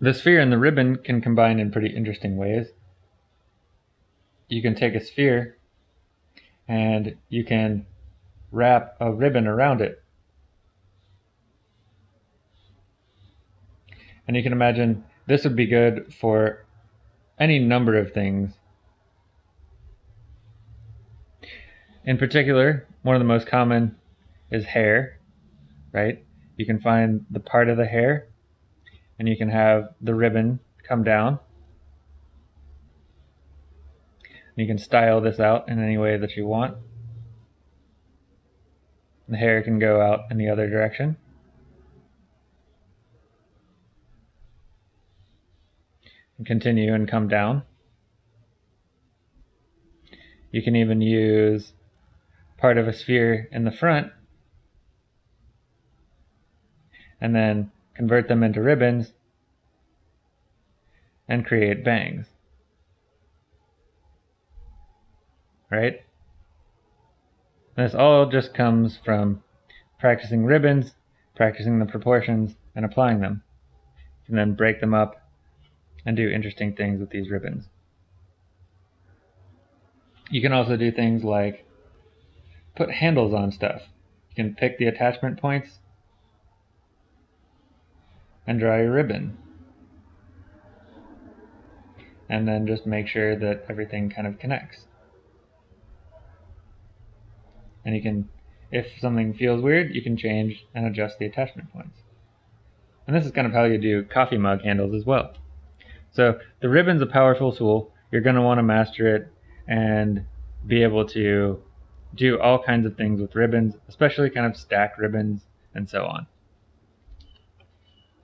The sphere and the ribbon can combine in pretty interesting ways. You can take a sphere and you can wrap a ribbon around it. And you can imagine this would be good for any number of things. In particular, one of the most common is hair, right? You can find the part of the hair and you can have the ribbon come down. You can style this out in any way that you want. The hair can go out in the other direction. And continue and come down. You can even use part of a sphere in the front and then convert them into ribbons and create bangs. Right? This all just comes from practicing ribbons, practicing the proportions, and applying them. Can then break them up and do interesting things with these ribbons. You can also do things like put handles on stuff. You can pick the attachment points and draw your ribbon. And then just make sure that everything kind of connects and you can, if something feels weird, you can change and adjust the attachment points. And this is kind of how you do coffee mug handles as well. So the ribbon's a powerful tool. You're going to want to master it and be able to do all kinds of things with ribbons, especially kind of stack ribbons and so on.